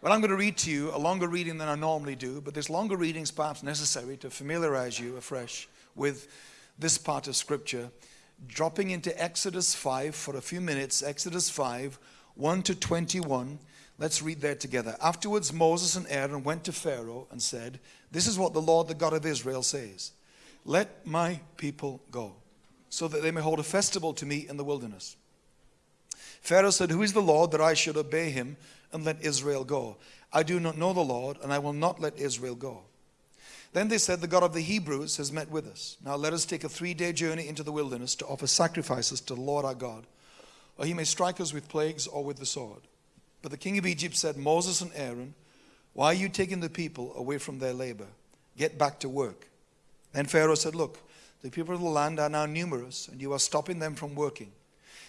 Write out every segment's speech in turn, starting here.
Well, I'm going to read to you a longer reading than I normally do, but this longer reading is perhaps necessary to familiarize you afresh with this part of Scripture. Dropping into Exodus 5 for a few minutes, Exodus 5, 1 to 21. Let's read there together. Afterwards, Moses and Aaron went to Pharaoh and said, This is what the Lord, the God of Israel, says Let my people go, so that they may hold a festival to me in the wilderness. Pharaoh said, Who is the Lord that I should obey him and let Israel go? I do not know the Lord, and I will not let Israel go. Then they said, The God of the Hebrews has met with us. Now let us take a three day journey into the wilderness to offer sacrifices to the Lord our God, or he may strike us with plagues or with the sword. But the king of Egypt said, Moses and Aaron, why are you taking the people away from their labor? Get back to work. Then Pharaoh said, Look, the people of the land are now numerous, and you are stopping them from working.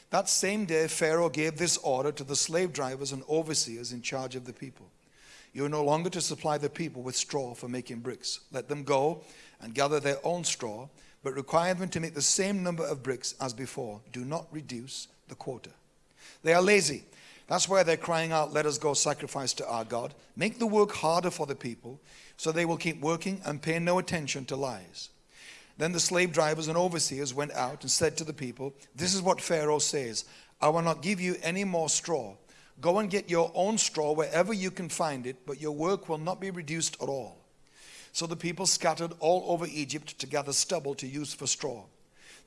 That same day, Pharaoh gave this order to the slave drivers and overseers in charge of the people You are no longer to supply the people with straw for making bricks. Let them go and gather their own straw, but require them to make the same number of bricks as before. Do not reduce the quota. They are lazy. That's why they're crying out, Let us go sacrifice to our God. Make the work harder for the people so they will keep working and pay no attention to lies. Then the slave drivers and overseers went out and said to the people, This is what Pharaoh says I will not give you any more straw. Go and get your own straw wherever you can find it, but your work will not be reduced at all. So the people scattered all over Egypt to gather stubble to use for straw.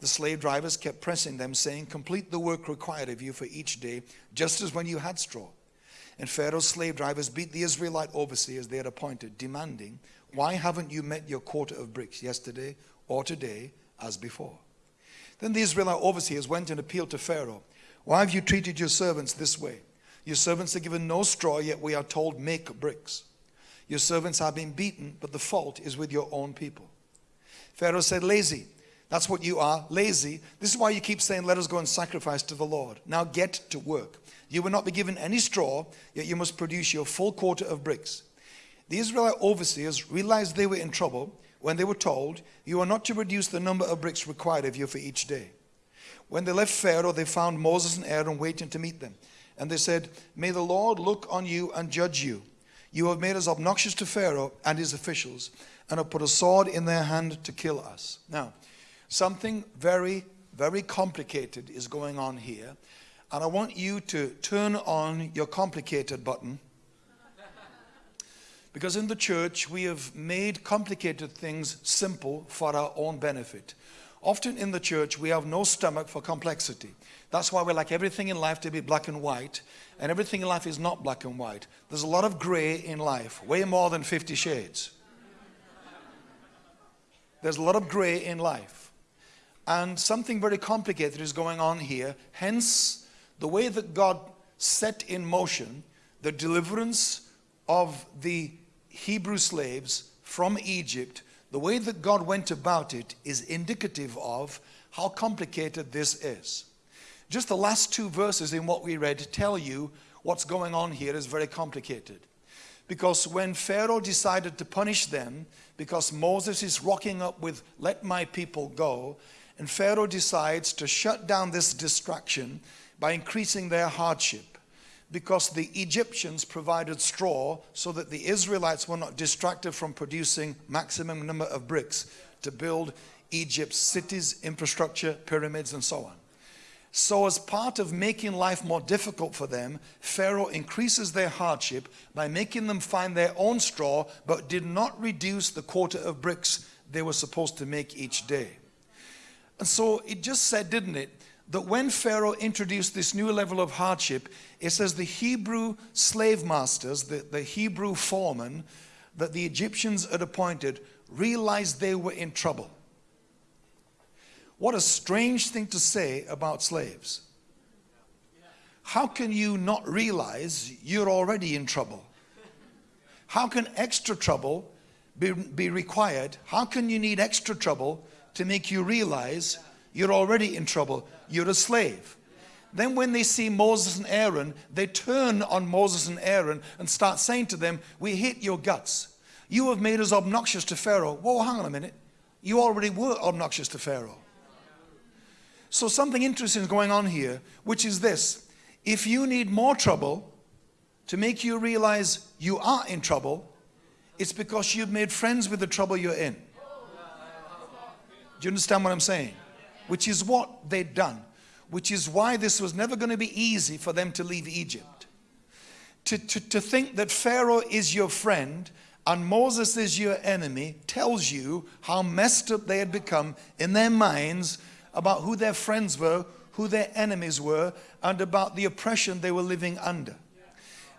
The slave drivers kept pressing them, saying, Complete the work required of you for each day, just as when you had straw. And Pharaoh's slave drivers beat the Israelite overseers they had appointed, demanding, Why haven't you met your quota of bricks yesterday or today as before. Then the Israelite overseers went and appealed to Pharaoh. Why have you treated your servants this way? Your servants are given no straw, yet we are told, make bricks. Your servants have been beaten, but the fault is with your own people. Pharaoh said, Lazy. That's what you are, lazy. This is why you keep saying, Let us go and sacrifice to the Lord. Now get to work. You will not be given any straw, yet you must produce your full quota of bricks. The Israelite overseers realized they were in trouble when they were told, You are not to reduce the number of bricks required of you for each day. When they left Pharaoh, they found Moses and Aaron waiting to meet them. And they said, May the Lord look on you and judge you. You have made us obnoxious to Pharaoh and his officials, and have put a sword in their hand to kill us. Now, something very, very complicated is going on here. And I want you to turn on your complicated button because in the church, we have made complicated things simple for our own benefit. Often in the church, we have no stomach for complexity. That's why we like everything in life to be black and white, and everything in life is not black and white. There's a lot of gray in life, way more than 50 shades. There's a lot of gray in life. And something very complicated is going on here. Hence, the way that God set in motion the deliverance of the Hebrew slaves from Egypt, the way that God went about it is indicative of how complicated this is. Just the last two verses in what we read tell you what's going on here is very complicated. Because when Pharaoh decided to punish them, because Moses is rocking up with, let my people go, and Pharaoh decides to shut down this distraction by increasing their hardship because the Egyptians provided straw so that the Israelites were not distracted from producing maximum number of bricks to build Egypt's cities, infrastructure, pyramids, and so on. So, as part of making life more difficult for them, Pharaoh increases their hardship by making them find their own straw, but did not reduce the quota of bricks they were supposed to make each day. And so it just said, didn't it, that when Pharaoh introduced this new level of hardship, it says the Hebrew slave masters, the, the Hebrew foremen that the Egyptians had appointed, realized they were in trouble. What a strange thing to say about slaves. How can you not realize you're already in trouble? How can extra trouble be, be required? How can you need extra trouble to make you realize you're already in trouble. You're a slave. Then when they see Moses and Aaron, they turn on Moses and Aaron and start saying to them, we hate your guts. You have made us obnoxious to Pharaoh. Whoa, hang on a minute. You already were obnoxious to Pharaoh. So something interesting is going on here, which is this. If you need more trouble, to make you realize you are in trouble, it's because you've made friends with the trouble you're in. Do you understand what I'm saying? Which is what they'd done. Which is why this was never going to be easy for them to leave Egypt. To, to, to think that Pharaoh is your friend and Moses is your enemy tells you how messed up they had become in their minds about who their friends were, who their enemies were, and about the oppression they were living under.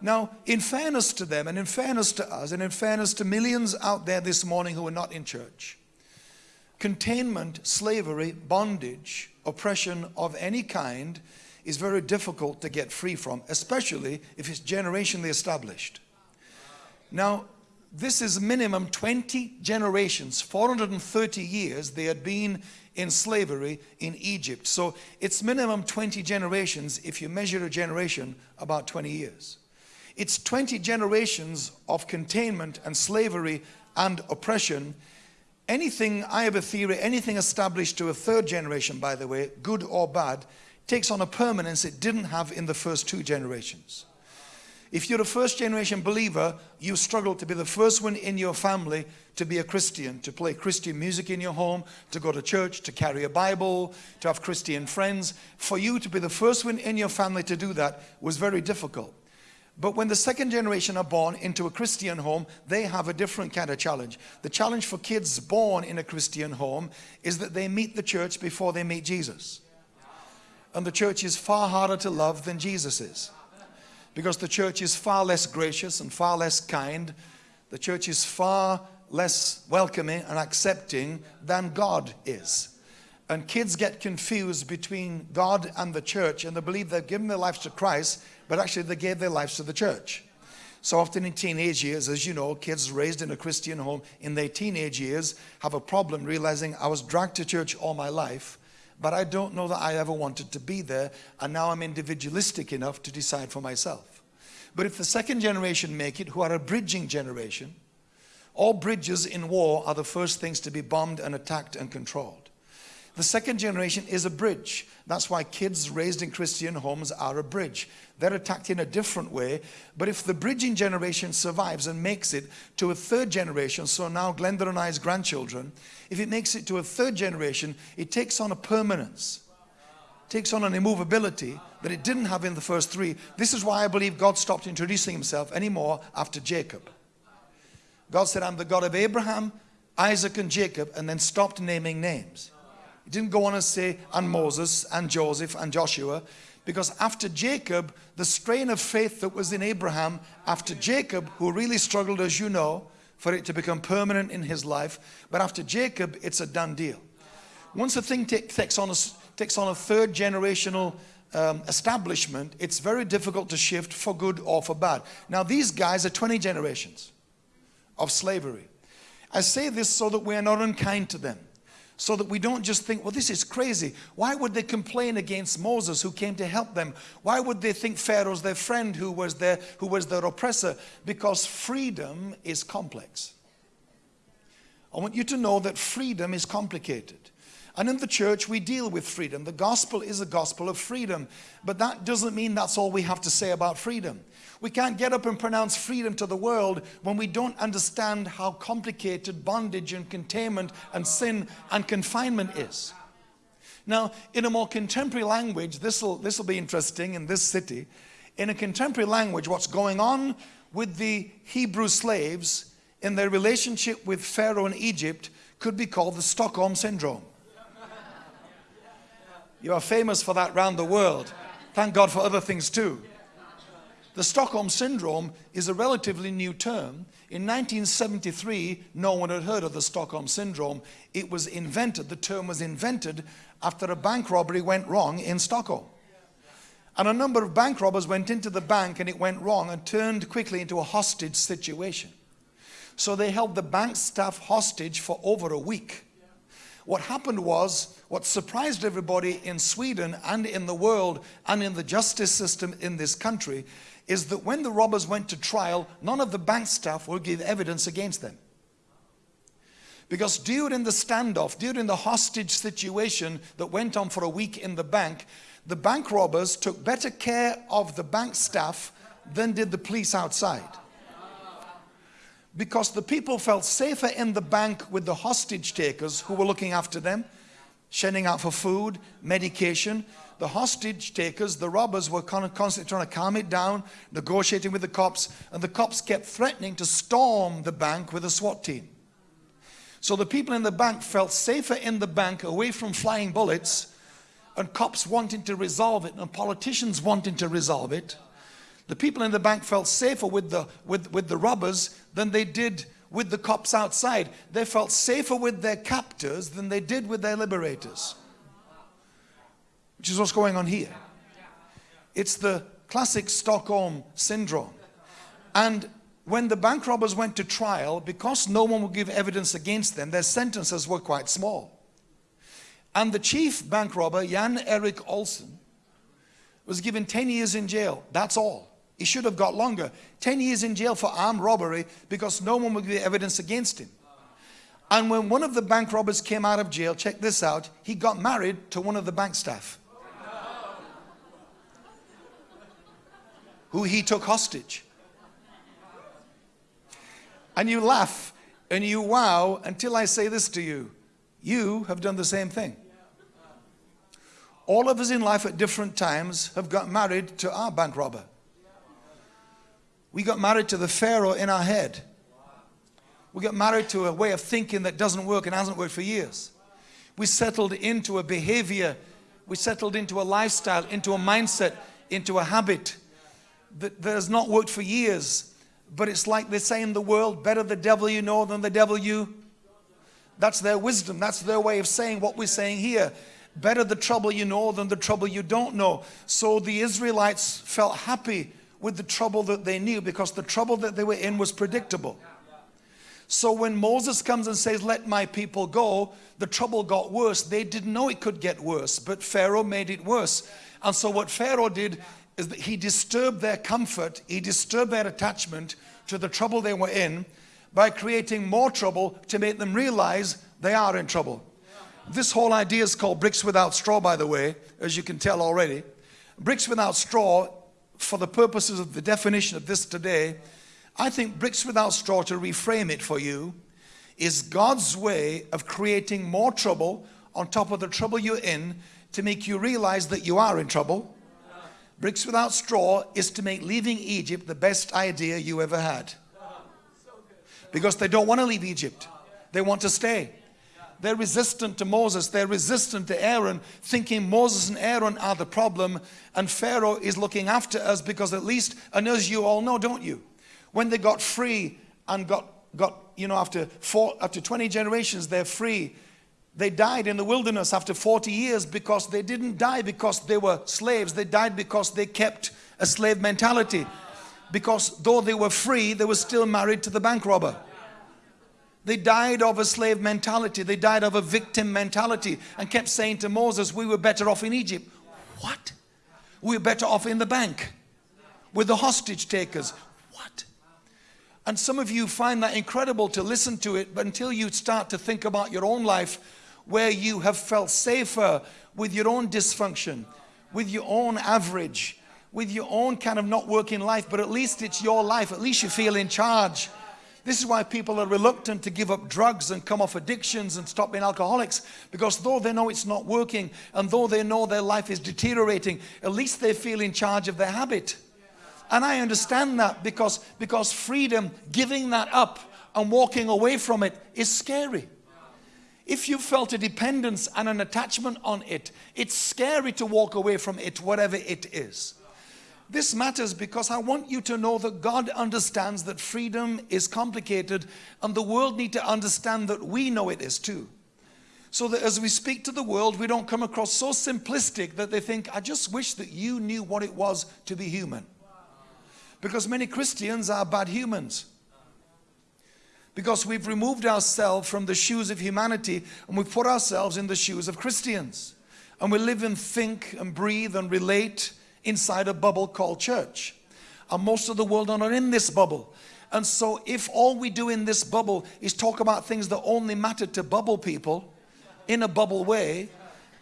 Now, in fairness to them, and in fairness to us, and in fairness to millions out there this morning who are not in church, containment, slavery, bondage, oppression of any kind is very difficult to get free from, especially if it's generationally established. Now, this is minimum 20 generations, 430 years they had been in slavery in Egypt. So it's minimum 20 generations if you measure a generation about 20 years. It's 20 generations of containment and slavery and oppression. Anything, I have a theory, anything established to a third generation, by the way, good or bad, takes on a permanence it didn't have in the first two generations. If you're a first generation believer, you struggle to be the first one in your family to be a Christian, to play Christian music in your home, to go to church, to carry a Bible, to have Christian friends. For you to be the first one in your family to do that was very difficult. But when the second generation are born into a Christian home, they have a different kind of challenge. The challenge for kids born in a Christian home is that they meet the church before they meet Jesus. And the church is far harder to love than Jesus is. Because the church is far less gracious and far less kind. The church is far less welcoming and accepting than God is. And kids get confused between God and the church and they believe they've given their lives to Christ but actually they gave their lives to the church. So often in teenage years, as you know, kids raised in a Christian home in their teenage years have a problem realizing I was dragged to church all my life, but I don't know that I ever wanted to be there, and now I'm individualistic enough to decide for myself. But if the second generation make it, who are a bridging generation, all bridges in war are the first things to be bombed and attacked and controlled. The second generation is a bridge. That's why kids raised in Christian homes are a bridge. They're attacked in a different way. But if the bridging generation survives and makes it to a third generation, so now Glenda and I's grandchildren, if it makes it to a third generation, it takes on a permanence. takes on an immovability that it didn't have in the first three. This is why I believe God stopped introducing himself anymore after Jacob. God said, I'm the God of Abraham, Isaac, and Jacob, and then stopped naming names. He didn't go on and say, and Moses, and Joseph, and Joshua, because after Jacob, the strain of faith that was in Abraham, after Jacob, who really struggled, as you know, for it to become permanent in his life, but after Jacob, it's a done deal. Once a thing takes on a, takes on a third generational um, establishment, it's very difficult to shift for good or for bad. Now, these guys are 20 generations of slavery. I say this so that we are not unkind to them so that we don't just think, well, this is crazy. Why would they complain against Moses who came to help them? Why would they think Pharaoh's their friend who was their, who was their oppressor? Because freedom is complex. I want you to know that freedom is complicated. And in the church, we deal with freedom. The gospel is a gospel of freedom. But that doesn't mean that's all we have to say about freedom. We can't get up and pronounce freedom to the world when we don't understand how complicated bondage and containment and sin and confinement is. Now, in a more contemporary language, this will be interesting in this city. In a contemporary language, what's going on with the Hebrew slaves in their relationship with Pharaoh in Egypt could be called the Stockholm Syndrome. You are famous for that around the world. Thank God for other things too. The Stockholm Syndrome is a relatively new term. In 1973, no one had heard of the Stockholm Syndrome. It was invented, the term was invented after a bank robbery went wrong in Stockholm. And a number of bank robbers went into the bank and it went wrong and turned quickly into a hostage situation. So they held the bank staff hostage for over a week. What happened was, what surprised everybody in Sweden and in the world and in the justice system in this country is that when the robbers went to trial, none of the bank staff will give evidence against them. Because during the standoff, during the hostage situation that went on for a week in the bank, the bank robbers took better care of the bank staff than did the police outside. Because the people felt safer in the bank with the hostage takers who were looking after them, sending out for food, medication. The hostage takers, the robbers, were constantly trying to calm it down, negotiating with the cops, and the cops kept threatening to storm the bank with a SWAT team. So the people in the bank felt safer in the bank away from flying bullets and cops wanting to resolve it and politicians wanting to resolve it. The people in the bank felt safer with the, with, with the robbers than they did with the cops outside. They felt safer with their captors than they did with their liberators. Which is what's going on here. It's the classic Stockholm syndrome. And when the bank robbers went to trial, because no one would give evidence against them, their sentences were quite small. And the chief bank robber, Jan Erik Olsson, was given 10 years in jail. That's all. He should have got longer. 10 years in jail for armed robbery because no one would give evidence against him. And when one of the bank robbers came out of jail, check this out, he got married to one of the bank staff. Who he took hostage. And you laugh and you wow until I say this to you. You have done the same thing. All of us in life at different times have got married to our bank robber. We got married to the Pharaoh in our head. We got married to a way of thinking that doesn't work and hasn't worked for years. We settled into a behavior, we settled into a lifestyle, into a mindset, into a habit that, that has not worked for years. But it's like they say in the world, better the devil you know than the devil you. That's their wisdom. That's their way of saying what we're saying here. Better the trouble you know than the trouble you don't know. So the Israelites felt happy with the trouble that they knew because the trouble that they were in was predictable. So when Moses comes and says, let my people go, the trouble got worse. They didn't know it could get worse, but Pharaoh made it worse. And so what Pharaoh did is that he disturbed their comfort, he disturbed their attachment to the trouble they were in by creating more trouble to make them realize they are in trouble. This whole idea is called bricks without straw, by the way, as you can tell already. Bricks without straw, for the purposes of the definition of this today, I think bricks without straw, to reframe it for you, is God's way of creating more trouble on top of the trouble you're in to make you realize that you are in trouble. Bricks without straw is to make leaving Egypt the best idea you ever had. Because they don't want to leave Egypt. They want to stay. They're resistant to Moses. They're resistant to Aaron, thinking Moses and Aaron are the problem. And Pharaoh is looking after us because at least, and as you all know, don't you? When they got free and got, got you know, after, four, after 20 generations, they're free. They died in the wilderness after 40 years because they didn't die because they were slaves. They died because they kept a slave mentality. Because though they were free, they were still married to the bank robber. They died of a slave mentality. They died of a victim mentality and kept saying to Moses, we were better off in Egypt. What? We were better off in the bank with the hostage takers. What? And some of you find that incredible to listen to it, but until you start to think about your own life where you have felt safer with your own dysfunction, with your own average, with your own kind of not working life, but at least it's your life. At least you feel in charge. This is why people are reluctant to give up drugs and come off addictions and stop being alcoholics because though they know it's not working and though they know their life is deteriorating, at least they feel in charge of their habit. And I understand that because, because freedom, giving that up and walking away from it is scary. If you felt a dependence and an attachment on it, it's scary to walk away from it, whatever it is. This matters because I want you to know that God understands that freedom is complicated and the world need to understand that we know it is too. So that as we speak to the world, we don't come across so simplistic that they think, I just wish that you knew what it was to be human. Because many Christians are bad humans. Because we've removed ourselves from the shoes of humanity and we've put ourselves in the shoes of Christians. And we live and think and breathe and relate inside a bubble called church. And most of the world are not in this bubble. And so if all we do in this bubble is talk about things that only matter to bubble people in a bubble way,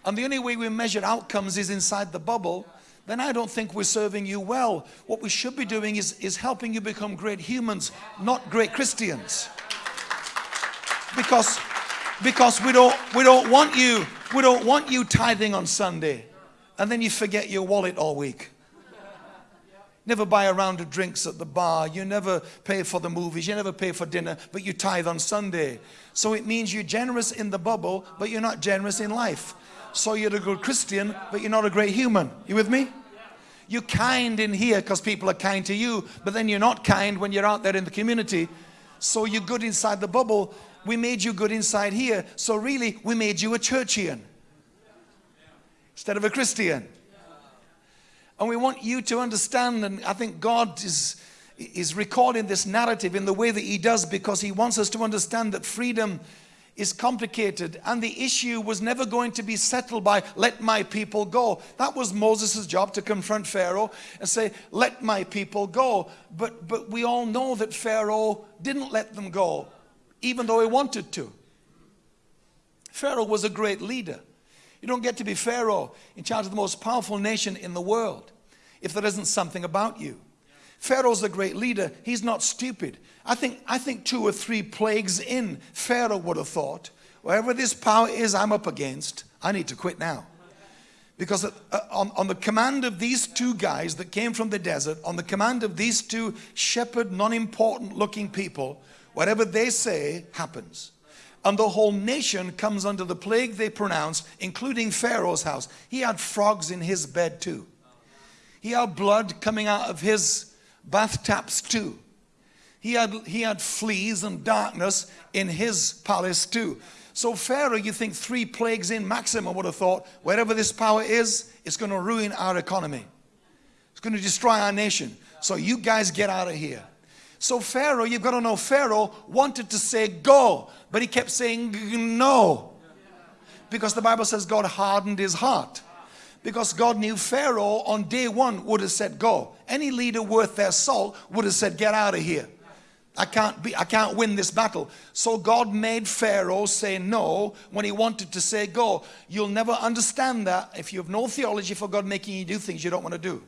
and the only way we measure outcomes is inside the bubble, then I don't think we're serving you well. What we should be doing is, is helping you become great humans, not great Christians. Because, because we, don't, we, don't want you, we don't want you tithing on Sunday and then you forget your wallet all week. Never buy a round of drinks at the bar. You never pay for the movies. You never pay for dinner, but you tithe on Sunday. So it means you're generous in the bubble, but you're not generous in life. So you're a good Christian, but you're not a great human. You with me? You're kind in here because people are kind to you, but then you're not kind when you're out there in the community. So you're good inside the bubble. We made you good inside here. So really, we made you a churchian instead of a Christian. And we want you to understand, and I think God is, is recording this narrative in the way that He does because He wants us to understand that freedom is complicated and the issue was never going to be settled by let my people go. That was Moses' job to confront Pharaoh and say, let my people go. But, but we all know that Pharaoh didn't let them go, even though he wanted to. Pharaoh was a great leader. You don't get to be Pharaoh in charge of the most powerful nation in the world if there isn't something about you. Pharaoh's a great leader. He's not stupid. I think, I think two or three plagues in, Pharaoh would have thought, wherever this power is I'm up against, I need to quit now. Because uh, on, on the command of these two guys that came from the desert, on the command of these two shepherd, non-important looking people, whatever they say happens. And the whole nation comes under the plague they pronounce, including Pharaoh's house. He had frogs in his bed too. He had blood coming out of his bath taps too. He had, he had fleas and darkness in his palace too. So Pharaoh, you think three plagues in maximum would have thought, wherever this power is, it's going to ruin our economy. It's going to destroy our nation. So you guys get out of here. So Pharaoh, you've got to know, Pharaoh wanted to say go, but he kept saying no. Because the Bible says God hardened his heart because God knew Pharaoh on day one would have said, go. Any leader worth their salt would have said, get out of here. I can't be, I can't win this battle. So God made Pharaoh say no when he wanted to say go. You'll never understand that if you have no theology for God making you do things you don't want to do.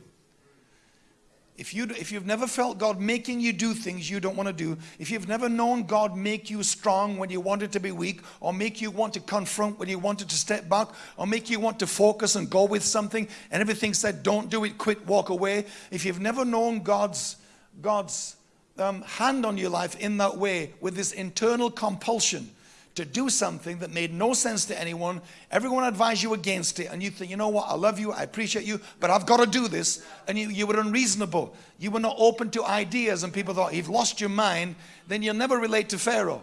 If, you, if you've never felt God making you do things you don't want to do, if you've never known God make you strong when you wanted to be weak, or make you want to confront when you wanted to step back, or make you want to focus and go with something, and everything said, don't do it, quit, walk away. If you've never known God's, God's um, hand on your life in that way, with this internal compulsion, to do something that made no sense to anyone. Everyone advised you against it. And you think, you know what, I love you, I appreciate you, but I've got to do this. And you, you were unreasonable. You were not open to ideas. And people thought, you've lost your mind, then you'll never relate to Pharaoh.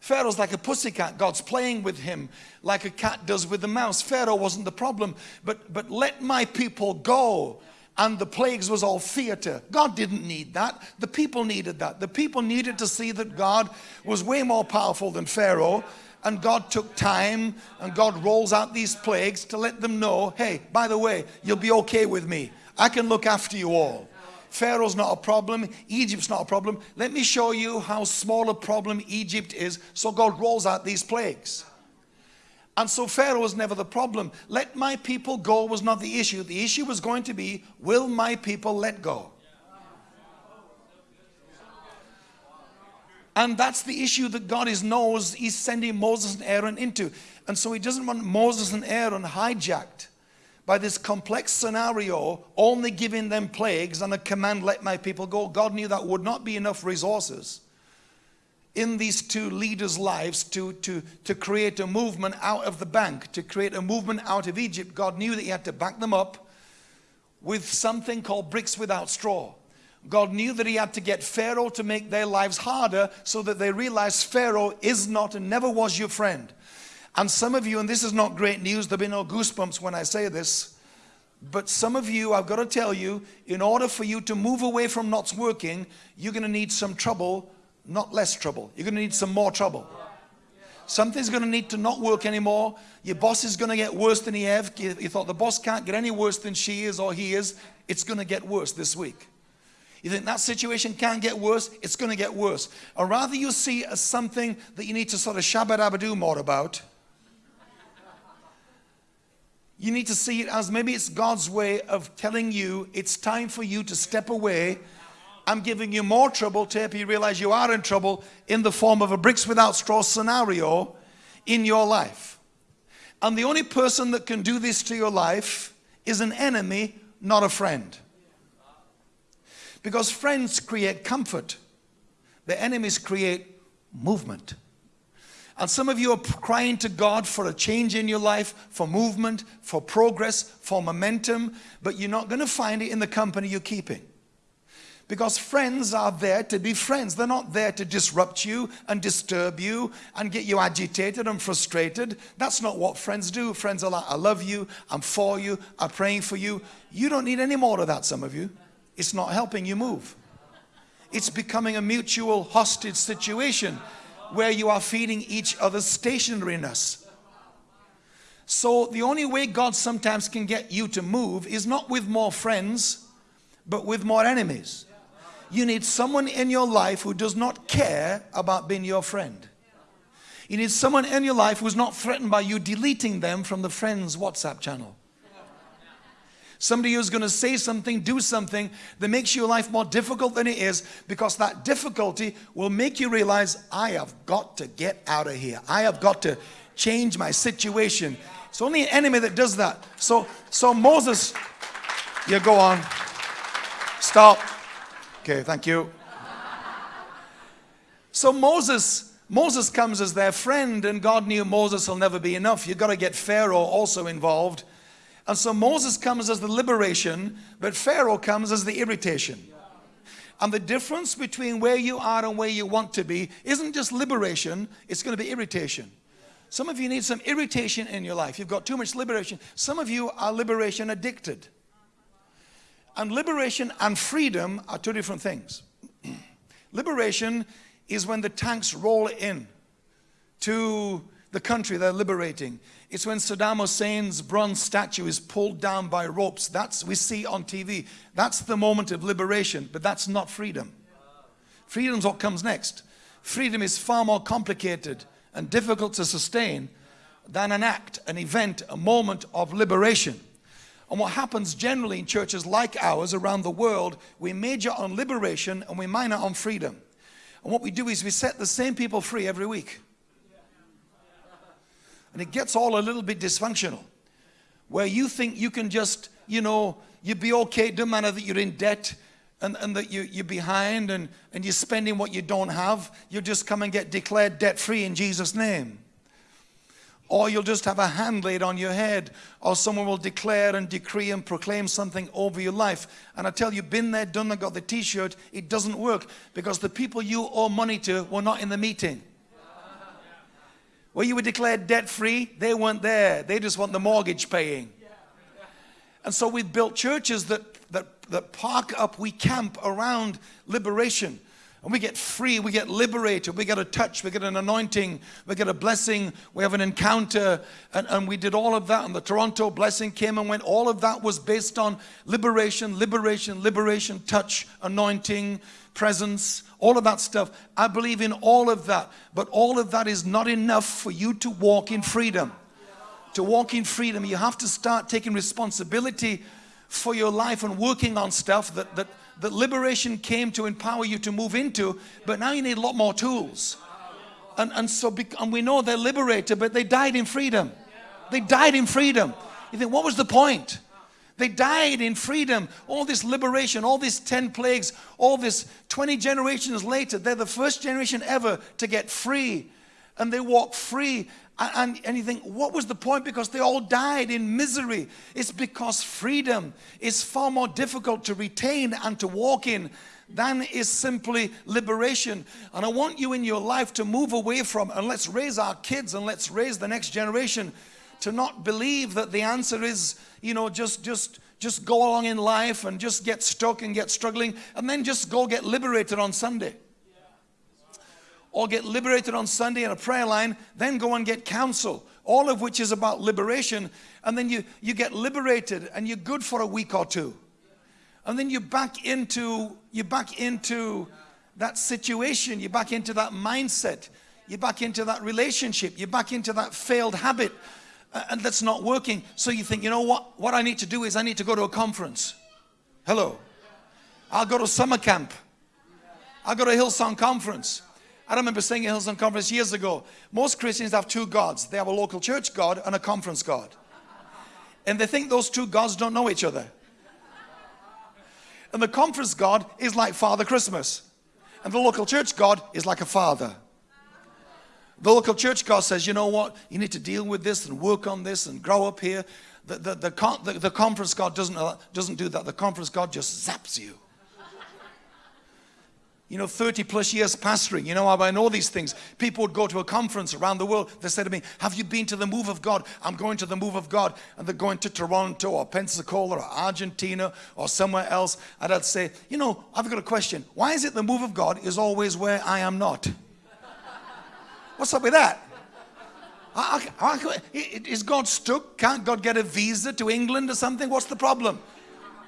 Pharaoh's like a pussycat. God's playing with him like a cat does with the mouse. Pharaoh wasn't the problem. But, but let my people go and the plagues was all theater. God didn't need that. The people needed that. The people needed to see that God was way more powerful than Pharaoh. And God took time and God rolls out these plagues to let them know, hey, by the way, you'll be okay with me. I can look after you all. Pharaoh's not a problem. Egypt's not a problem. Let me show you how small a problem Egypt is. So God rolls out these plagues. And so Pharaoh was never the problem. Let my people go was not the issue. The issue was going to be, will my people let go? And that's the issue that God is knows he's sending Moses and Aaron into. And so he doesn't want Moses and Aaron hijacked by this complex scenario, only giving them plagues and a command, let my people go. God knew that would not be enough resources in these two leaders' lives to, to, to create a movement out of the bank, to create a movement out of Egypt. God knew that he had to back them up with something called bricks without straw. God knew that he had to get Pharaoh to make their lives harder so that they realize Pharaoh is not and never was your friend. And some of you, and this is not great news, there'll be no goosebumps when I say this, but some of you, I've got to tell you, in order for you to move away from not working, you're going to need some trouble not less trouble. You're going to need some more trouble. Something's going to need to not work anymore. Your boss is going to get worse than he have. You thought the boss can't get any worse than she is or he is. It's going to get worse this week. You think that situation can't get worse? It's going to get worse. Or rather you see as something that you need to sort of shabba-dabba-do more about. You need to see it as maybe it's God's way of telling you it's time for you to step away. I'm giving you more trouble to help you realize you are in trouble in the form of a bricks without straw scenario in your life. And the only person that can do this to your life is an enemy, not a friend. Because friends create comfort, the enemies create movement. And some of you are crying to God for a change in your life, for movement, for progress, for momentum, but you're not going to find it in the company you're keeping. Because friends are there to be friends. They're not there to disrupt you and disturb you and get you agitated and frustrated. That's not what friends do. Friends are like, I love you, I'm for you, I'm praying for you. You don't need any more of that, some of you. It's not helping you move. It's becoming a mutual hostage situation where you are feeding each other's stationariness. So the only way God sometimes can get you to move is not with more friends, but with more enemies. You need someone in your life who does not care about being your friend. You need someone in your life who's not threatened by you deleting them from the friends WhatsApp channel. Somebody who's going to say something, do something that makes your life more difficult than it is because that difficulty will make you realize, I have got to get out of here. I have got to change my situation. It's only an enemy that does that. So, so Moses, you go on. Stop. Okay, thank you. So Moses, Moses comes as their friend and God knew Moses will never be enough. You've got to get Pharaoh also involved. And so Moses comes as the liberation, but Pharaoh comes as the irritation. And the difference between where you are and where you want to be isn't just liberation, it's going to be irritation. Some of you need some irritation in your life. You've got too much liberation. Some of you are liberation addicted. And liberation and freedom are two different things. liberation is when the tanks roll in to the country they're liberating. It's when Saddam Hussein's bronze statue is pulled down by ropes. That's we see on TV. That's the moment of liberation, but that's not freedom. Freedom's what comes next. Freedom is far more complicated and difficult to sustain than an act, an event, a moment of liberation. And what happens generally in churches like ours around the world, we major on liberation and we minor on freedom. And what we do is we set the same people free every week. And it gets all a little bit dysfunctional. Where you think you can just, you know, you'd be okay, no matter that you're in debt and, and that you, you're behind and, and you're spending what you don't have. You'll just come and get declared debt free in Jesus' name. Or you'll just have a hand laid on your head, or someone will declare and decree and proclaim something over your life. And I tell you, been there, done that, got the t shirt, it doesn't work because the people you owe money to were not in the meeting. Where you were declared debt free, they weren't there. They just want the mortgage paying. And so we've built churches that, that, that park up, we camp around liberation. And we get free, we get liberated, we get a touch, we get an anointing, we get a blessing, we have an encounter. And, and we did all of that. And the Toronto blessing came and went. All of that was based on liberation, liberation, liberation, touch, anointing, presence, all of that stuff. I believe in all of that. But all of that is not enough for you to walk in freedom. To walk in freedom, you have to start taking responsibility for your life and working on stuff that, that, that liberation came to empower you to move into, but now you need a lot more tools. And, and so, and we know they're liberated, but they died in freedom. They died in freedom. You think, what was the point? They died in freedom. All this liberation, all these 10 plagues, all this 20 generations later, they're the first generation ever to get free. And they walk free. And, and you think, what was the point? Because they all died in misery. It's because freedom is far more difficult to retain and to walk in than is simply liberation. And I want you in your life to move away from, and let's raise our kids and let's raise the next generation to not believe that the answer is, you know, just, just, just go along in life and just get stuck and get struggling and then just go get liberated on Sunday. Or get liberated on Sunday in a prayer line, then go and get counsel, all of which is about liberation. And then you, you get liberated and you're good for a week or two. And then you back into, you back into that situation, you back into that mindset, you back into that relationship, you back into that failed habit and that's not working. So you think, you know what? What I need to do is I need to go to a conference. Hello. I'll go to summer camp. I'll go to Hillsong conference. I remember saying at Hillsong conference years ago, most Christians have two gods. They have a local church God and a conference God. And they think those two gods don't know each other. And the conference God is like Father Christmas. And the local church God is like a father. The local church God says, you know what, you need to deal with this and work on this and grow up here. The, the, the, the, the conference God doesn't, doesn't do that. The conference God just zaps you. You know, 30 plus years pastoring, you know, I know these things. People would go to a conference around the world. They say to me, Have you been to the move of God? I'm going to the move of God. And they're going to Toronto or Pensacola or Argentina or somewhere else. And I'd say, You know, I've got a question. Why is it the move of God is always where I am not? What's up with that? I, I, I, is God stuck? Can't God get a visa to England or something? What's the problem?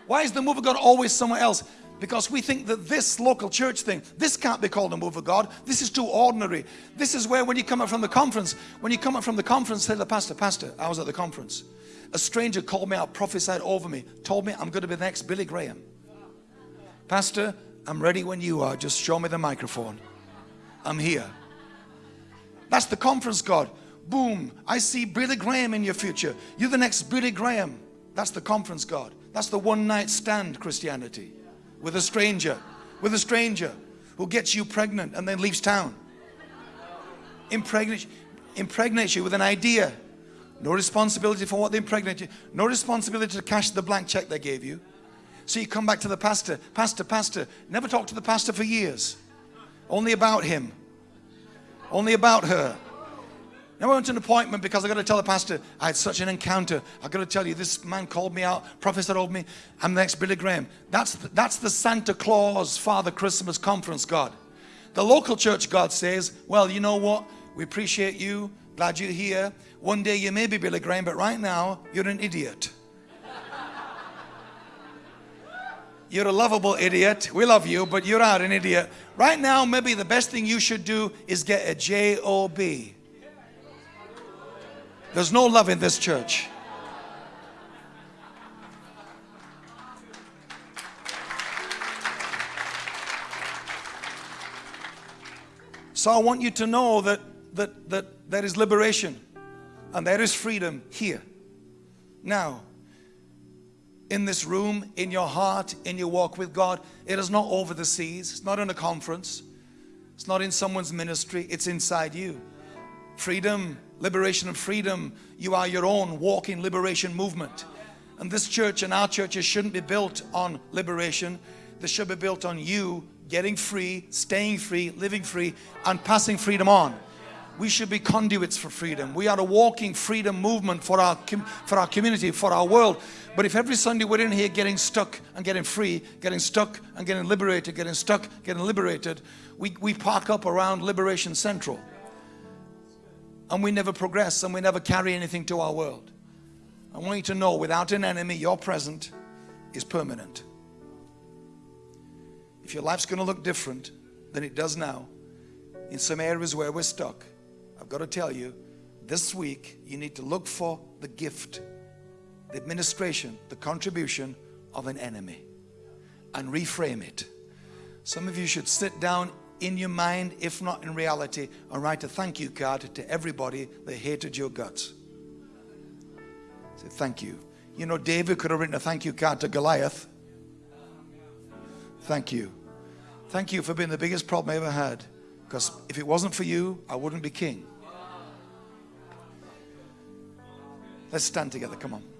Why is the move of God always somewhere else? Because we think that this local church thing, this can't be called a move of God. This is too ordinary. This is where when you come up from the conference, when you come up from the conference, say to the pastor, Pastor, I was at the conference. A stranger called me out, prophesied over me, told me I'm going to be the next Billy Graham. Pastor, I'm ready when you are. Just show me the microphone. I'm here. That's the conference God. Boom. I see Billy Graham in your future. You're the next Billy Graham. That's the conference God. That's the one night stand Christianity with a stranger, with a stranger who gets you pregnant and then leaves town. Impregnates, impregnates you with an idea. No responsibility for what they impregnate you. No responsibility to cash the blank check they gave you. So you come back to the pastor, pastor, pastor. Never talked to the pastor for years. Only about him only about her. Now I went to an appointment because I got to tell the pastor I had such an encounter. I got to tell you, this man called me out. Professor told me I'm the next Billy Graham. That's the, that's the Santa Claus Father Christmas conference God. The local church God says, well, you know what? We appreciate you. Glad you're here. One day you may be Billy Graham, but right now you're an idiot. You're a lovable idiot. We love you, but you're not an idiot. Right now, maybe the best thing you should do is get a J-O-B. There's no love in this church. So I want you to know that, that, that there is liberation and there is freedom here. Now, in this room, in your heart, in your walk with God. It is not over the seas. It's not in a conference. It's not in someone's ministry. It's inside you. Freedom, liberation and freedom. You are your own walking liberation movement. And this church and our churches shouldn't be built on liberation. They should be built on you getting free, staying free, living free, and passing freedom on. We should be conduits for freedom. We are a walking freedom movement for our, for our community, for our world. But if every Sunday we're in here getting stuck and getting free, getting stuck and getting liberated, getting stuck, getting liberated, we, we park up around Liberation Central. And we never progress and we never carry anything to our world. I want you to know without an enemy, your present is permanent. If your life's going to look different than it does now, in some areas where we're stuck, I've got to tell you, this week you need to look for the gift, the administration, the contribution of an enemy and reframe it. Some of you should sit down in your mind, if not in reality, and write a thank you card to everybody that hated your guts. Say thank you. You know, David could have written a thank you card to Goliath. Thank you. Thank you for being the biggest problem I ever had. Because if it wasn't for you, I wouldn't be king. Let's stand together. Come on.